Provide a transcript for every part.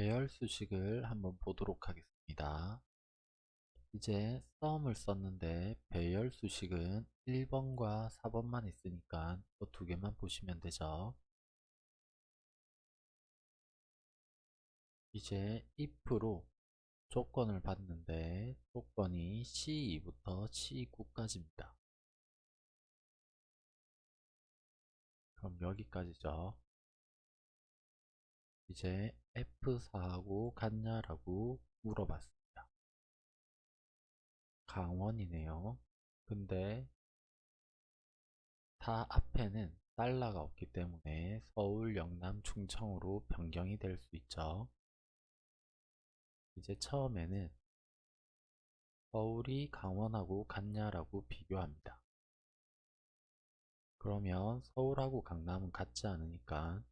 배열 수식을 한번 보도록 하겠습니다. 이제 썸을 썼는데 배열 수식은 1번과 4번만 있으니까 이두 개만 보시면 되죠. 이제 if로 조건을 받는데 조건이 C2부터 C9까지입니다. 그럼 여기까지죠. 이제 F4하고 같냐라고 물어봤습니다. 강원이네요. 근데 다 앞에는 달러가 없기 때문에 서울, 영남, 충청으로 변경이 될 수 있죠. 이제 처음에는 서울이 강원하고 같냐라고 비교합니다. 그러면 서울하고 강남은 같지 않으니까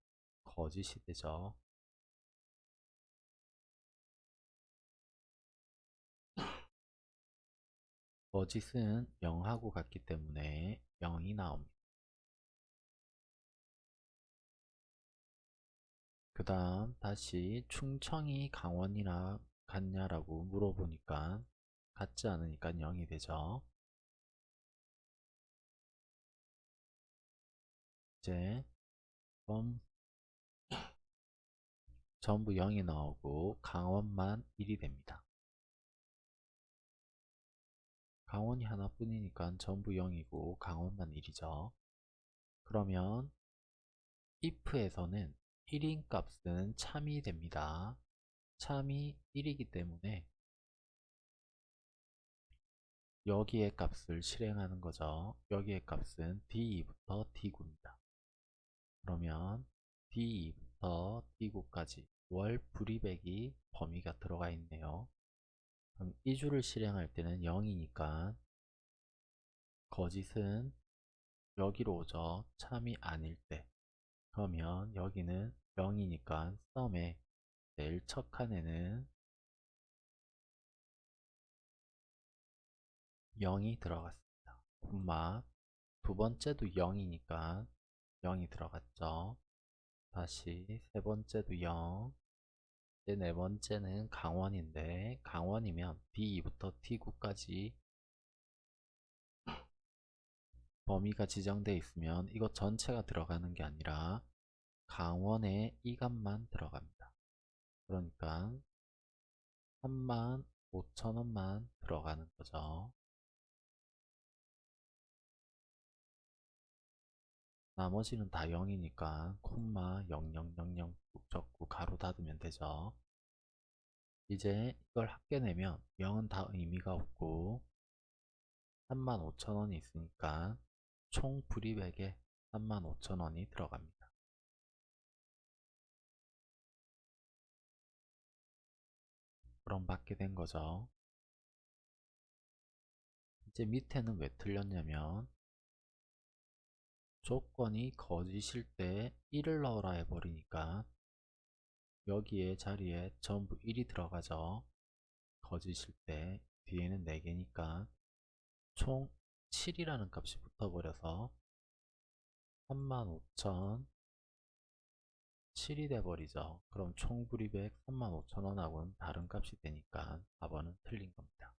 거짓이 되죠. 거짓은 0하고 같기 때문에 0이 나옵니다. 그 다음 다시 충청이 강원이나 같냐라고 물어보니까 같지 않으니까 0이 되죠. 이제 전부 0이 나오고 강원만 1이 됩니다. 강원이 하나뿐이니까 전부 0이고 강원만 1이죠. 그러면 if에서는 1인 값은 참이 됩니다. 참이 1이기 때문에 여기에 값을 실행하는 거죠. 여기에 값은 D2부터 D9입니다. 그러면 D2부터 D9까지 월 불이백이 범위가 들어가 있네요. 그럼 이 줄을 실행할 때는 0이니까 거짓은 여기로 오죠. 참이 아닐 때. 그러면 여기는 0이니까 썸에 제일 첫 칸에는 0이 들어갔습니다. 콤마 두 번째도 0이니까 0이 들어갔죠. 다시 세 번째도 0 이제 네 번째는 강원인데 강원이면 D2부터 T9까지 범위가 지정되어 있으면 이것 전체가 들어가는 게 아니라 강원의 이 값만 들어갑니다. 그러니까 3만 5천원만 들어가는 거죠. 나머지는 다 0이니까 콤마 0000 적고 가로 닫으면 되죠. 이제 이걸 합계내면 0은 다 의미가 없고 35,000원이 있으니까 총 불이백에 35,000원이 들어갑니다. 그럼 받게 된 거죠. 이제 밑에는 왜 틀렸냐면 조건이 거짓일 때 1을 넣어라 해버리니까 여기에 자리에 전부 1이 들어가죠. 거짓일 때 뒤에는 4개니까 총 7이라는 값이 붙어버려서 35,000 7이 돼버리죠. 그럼 총 불이백 35,000원하고는 다른 값이 되니까 4번은 틀린 겁니다.